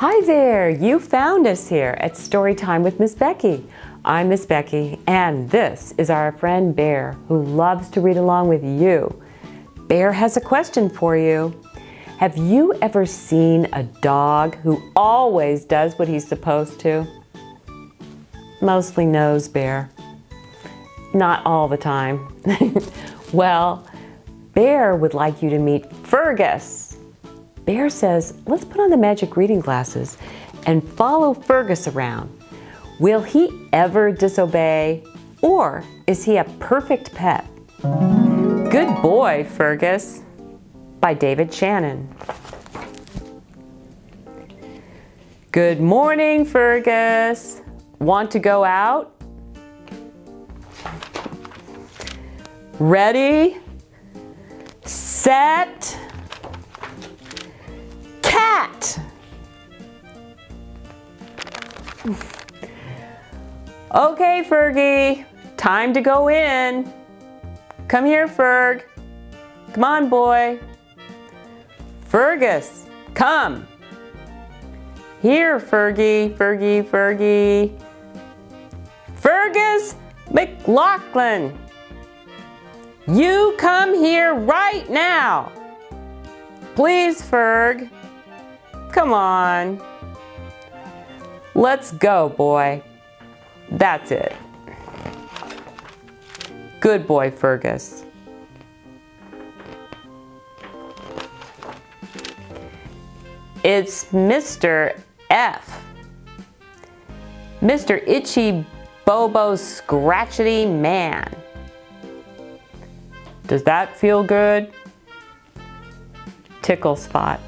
Hi there, you found us here at Storytime with Miss Becky. I'm Miss Becky and this is our friend Bear who loves to read along with you. Bear has a question for you. Have you ever seen a dog who always does what he's supposed to? Mostly knows Bear. Not all the time. well, Bear would like you to meet Fergus. Bear says, let's put on the magic reading glasses and follow Fergus around. Will he ever disobey or is he a perfect pet? Good boy, Fergus by David Shannon. Good morning, Fergus. Want to go out? Ready, set, Okay, Fergie, time to go in. Come here, Ferg. Come on, boy. Fergus, come. Here, Fergie, Fergie, Fergie. Fergus McLaughlin, you come here right now. Please, Ferg. Come on. Let's go, boy. That's it. Good boy, Fergus. It's Mr. F. Mr. Itchy Bobo Scratchety Man. Does that feel good? Tickle spot.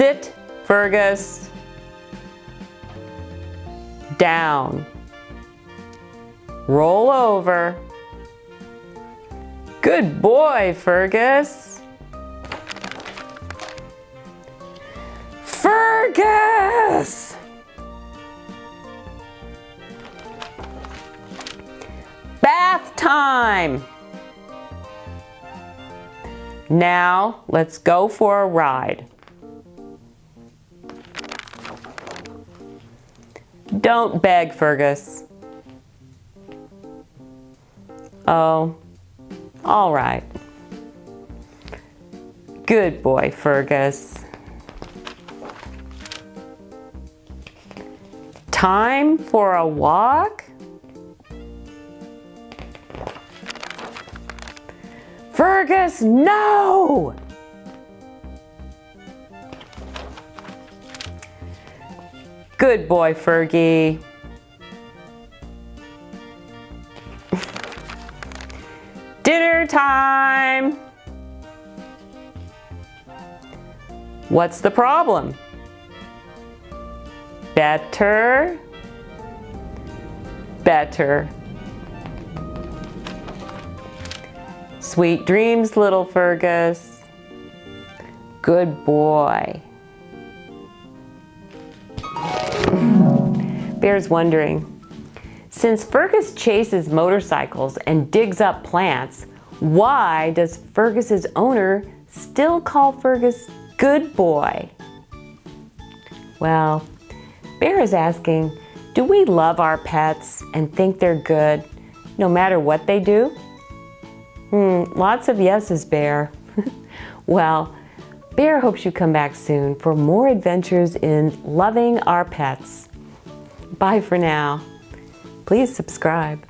Sit, Fergus. Down. Roll over. Good boy, Fergus. Fergus! Bath time! Now, let's go for a ride. Don't beg, Fergus. Oh, all right. Good boy, Fergus. Time for a walk? Fergus, no! Good boy, Fergie. Dinner time! What's the problem? Better, better. Sweet dreams, little Fergus. Good boy. Bear's wondering, since Fergus chases motorcycles and digs up plants, why does Fergus's owner still call Fergus good boy? Well, Bear is asking, do we love our pets and think they're good no matter what they do? Hmm, lots of yeses, Bear. well, Bear hopes you come back soon for more adventures in loving our pets. Bye for now. Please subscribe.